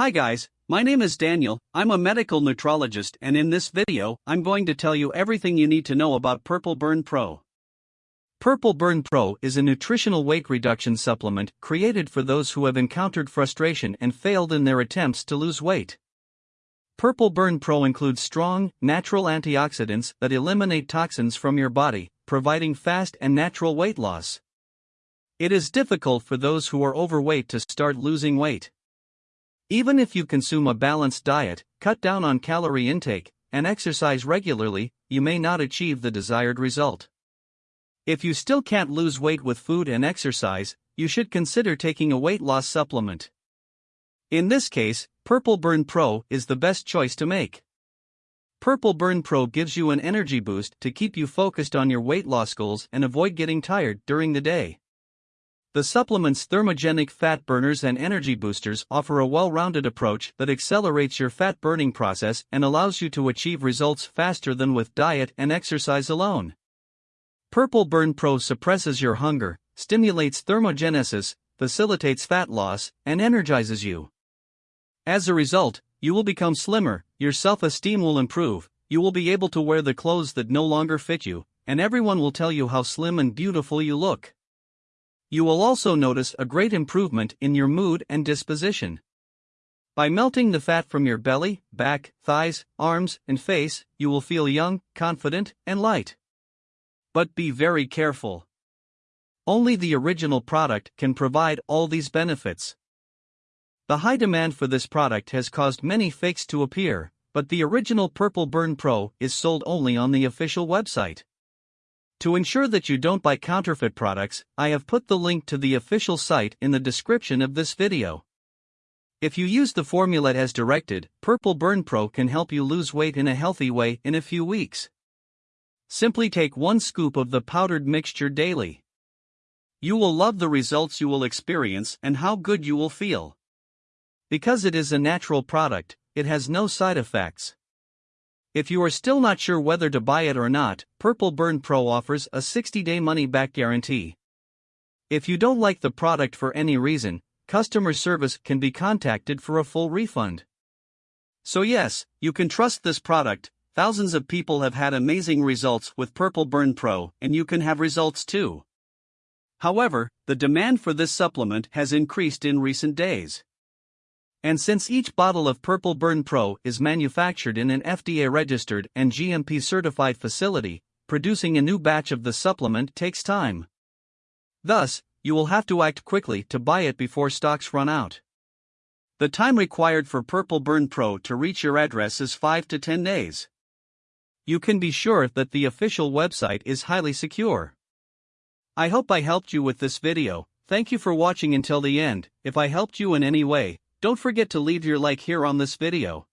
Hi guys, my name is Daniel, I'm a medical nutrologist and in this video, I'm going to tell you everything you need to know about Purple Burn Pro. Purple Burn Pro is a nutritional weight reduction supplement created for those who have encountered frustration and failed in their attempts to lose weight. Purple Burn Pro includes strong, natural antioxidants that eliminate toxins from your body, providing fast and natural weight loss. It is difficult for those who are overweight to start losing weight. Even if you consume a balanced diet, cut down on calorie intake, and exercise regularly, you may not achieve the desired result. If you still can't lose weight with food and exercise, you should consider taking a weight loss supplement. In this case, Purple Burn Pro is the best choice to make. Purple Burn Pro gives you an energy boost to keep you focused on your weight loss goals and avoid getting tired during the day. The supplement's thermogenic fat burners and energy boosters offer a well rounded approach that accelerates your fat burning process and allows you to achieve results faster than with diet and exercise alone. Purple Burn Pro suppresses your hunger, stimulates thermogenesis, facilitates fat loss, and energizes you. As a result, you will become slimmer, your self esteem will improve, you will be able to wear the clothes that no longer fit you, and everyone will tell you how slim and beautiful you look. You will also notice a great improvement in your mood and disposition. By melting the fat from your belly, back, thighs, arms, and face, you will feel young, confident, and light. But be very careful. Only the original product can provide all these benefits. The high demand for this product has caused many fakes to appear, but the original Purple Burn Pro is sold only on the official website. To ensure that you don't buy counterfeit products, I have put the link to the official site in the description of this video. If you use the formula as directed, Purple Burn Pro can help you lose weight in a healthy way in a few weeks. Simply take one scoop of the powdered mixture daily. You will love the results you will experience and how good you will feel. Because it is a natural product, it has no side effects. If you are still not sure whether to buy it or not, Purple Burn Pro offers a 60 day money back guarantee. If you don't like the product for any reason, customer service can be contacted for a full refund. So, yes, you can trust this product. Thousands of people have had amazing results with Purple Burn Pro, and you can have results too. However, the demand for this supplement has increased in recent days. And since each bottle of Purple Burn Pro is manufactured in an FDA registered and GMP certified facility, producing a new batch of the supplement takes time. Thus, you will have to act quickly to buy it before stocks run out. The time required for Purple Burn Pro to reach your address is 5 to 10 days. You can be sure that the official website is highly secure. I hope I helped you with this video. Thank you for watching until the end. If I helped you in any way, don't forget to leave your like here on this video.